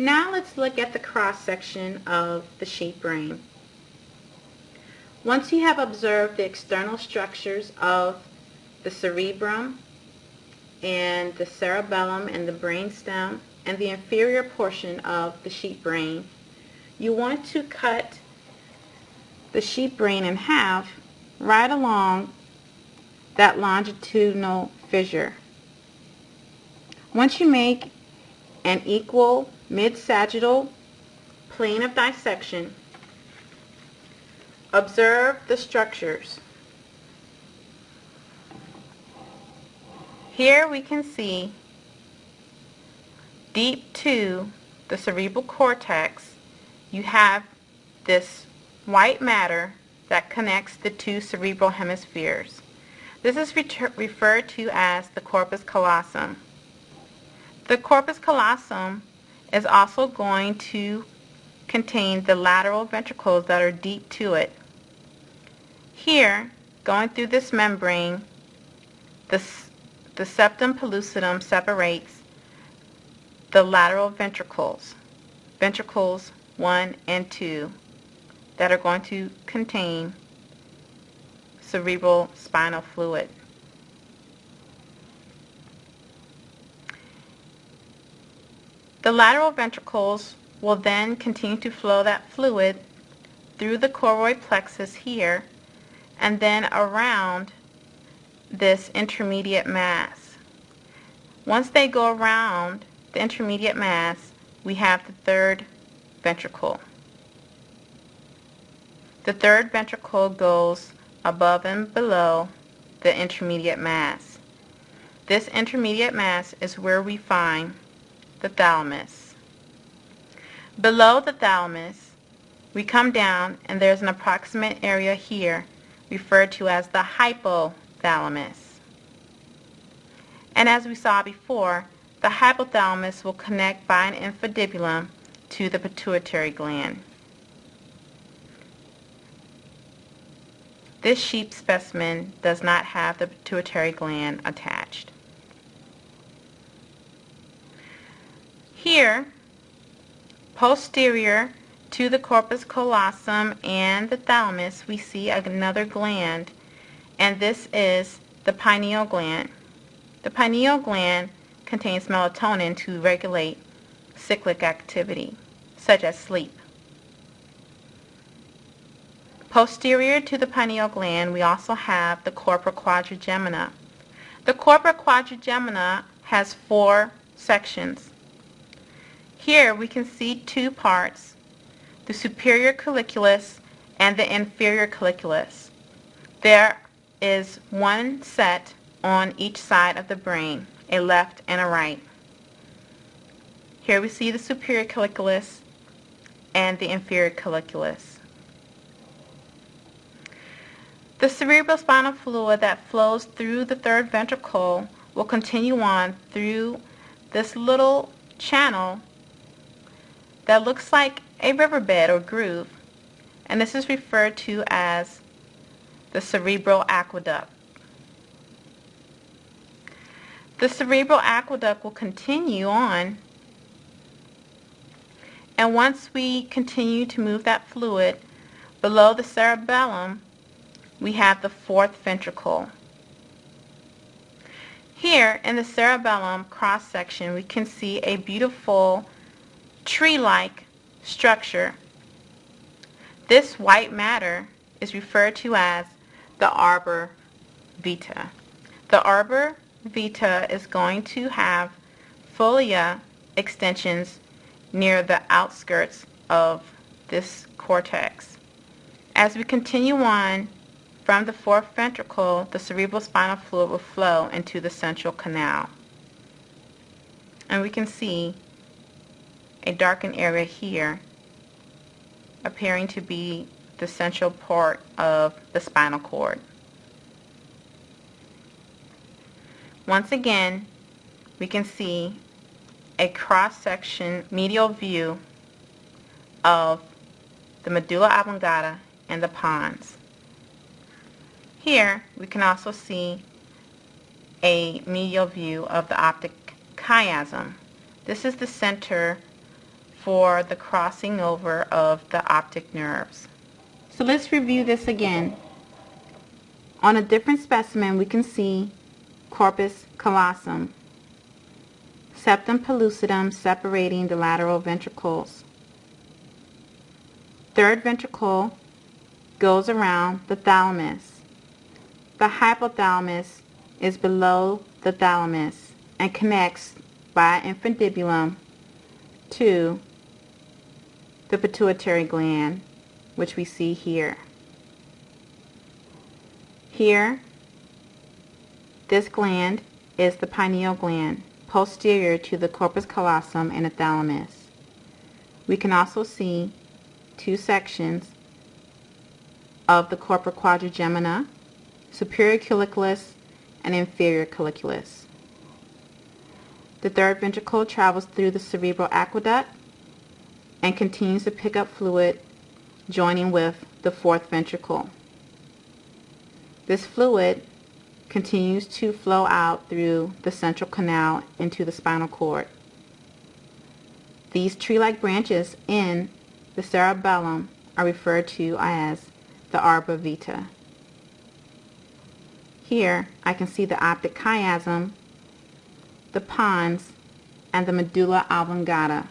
Now let's look at the cross section of the sheep brain. Once you have observed the external structures of the cerebrum and the cerebellum and the brainstem and the inferior portion of the sheep brain, you want to cut the sheep brain in half right along that longitudinal fissure. Once you make an equal mid-sagittal plane of dissection, observe the structures. Here we can see deep to the cerebral cortex, you have this white matter that connects the two cerebral hemispheres. This is referred to as the corpus callosum. The corpus callosum is also going to contain the lateral ventricles that are deep to it. Here, going through this membrane, the, the septum pellucidum separates the lateral ventricles, ventricles 1 and 2, that are going to contain cerebral spinal fluid. The lateral ventricles will then continue to flow that fluid through the choroid plexus here and then around this intermediate mass. Once they go around the intermediate mass, we have the third ventricle. The third ventricle goes above and below the intermediate mass. This intermediate mass is where we find the thalamus. Below the thalamus, we come down and there's an approximate area here referred to as the hypothalamus. And as we saw before, the hypothalamus will connect by an infundibulum to the pituitary gland. This sheep specimen does not have the pituitary gland attached. Here, posterior to the corpus callosum and the thalamus, we see another gland, and this is the pineal gland. The pineal gland contains melatonin to regulate cyclic activity, such as sleep. Posterior to the pineal gland, we also have the corpora quadrigemina. The corpora quadrigemina has four sections. Here we can see two parts, the superior colliculus and the inferior colliculus. There is one set on each side of the brain, a left and a right. Here we see the superior colliculus and the inferior colliculus. The cerebrospinal fluid that flows through the third ventricle will continue on through this little channel that looks like a riverbed or groove and this is referred to as the cerebral aqueduct. The cerebral aqueduct will continue on and once we continue to move that fluid below the cerebellum we have the fourth ventricle. Here in the cerebellum cross section we can see a beautiful tree-like structure. This white matter is referred to as the arbor vitae. The arbor vitae is going to have folia extensions near the outskirts of this cortex. As we continue on from the fourth ventricle, the cerebrospinal fluid will flow into the central canal. And we can see a darkened area here appearing to be the central part of the spinal cord. Once again, we can see a cross-section medial view of the medulla oblongata and the pons. Here we can also see a medial view of the optic chiasm. This is the center for the crossing over of the optic nerves. So let's review this again. On a different specimen, we can see corpus callosum, septum pellucidum separating the lateral ventricles. Third ventricle goes around the thalamus. The hypothalamus is below the thalamus and connects by infundibulum to the pituitary gland, which we see here. Here, this gland is the pineal gland, posterior to the corpus callosum and the thalamus. We can also see two sections of the corpora quadrigemina, superior colliculus and inferior colliculus. The third ventricle travels through the cerebral aqueduct and continues to pick up fluid joining with the fourth ventricle. This fluid continues to flow out through the central canal into the spinal cord. These tree-like branches in the cerebellum are referred to as the arbor vitae. Here I can see the optic chiasm, the pons, and the medulla oblongata.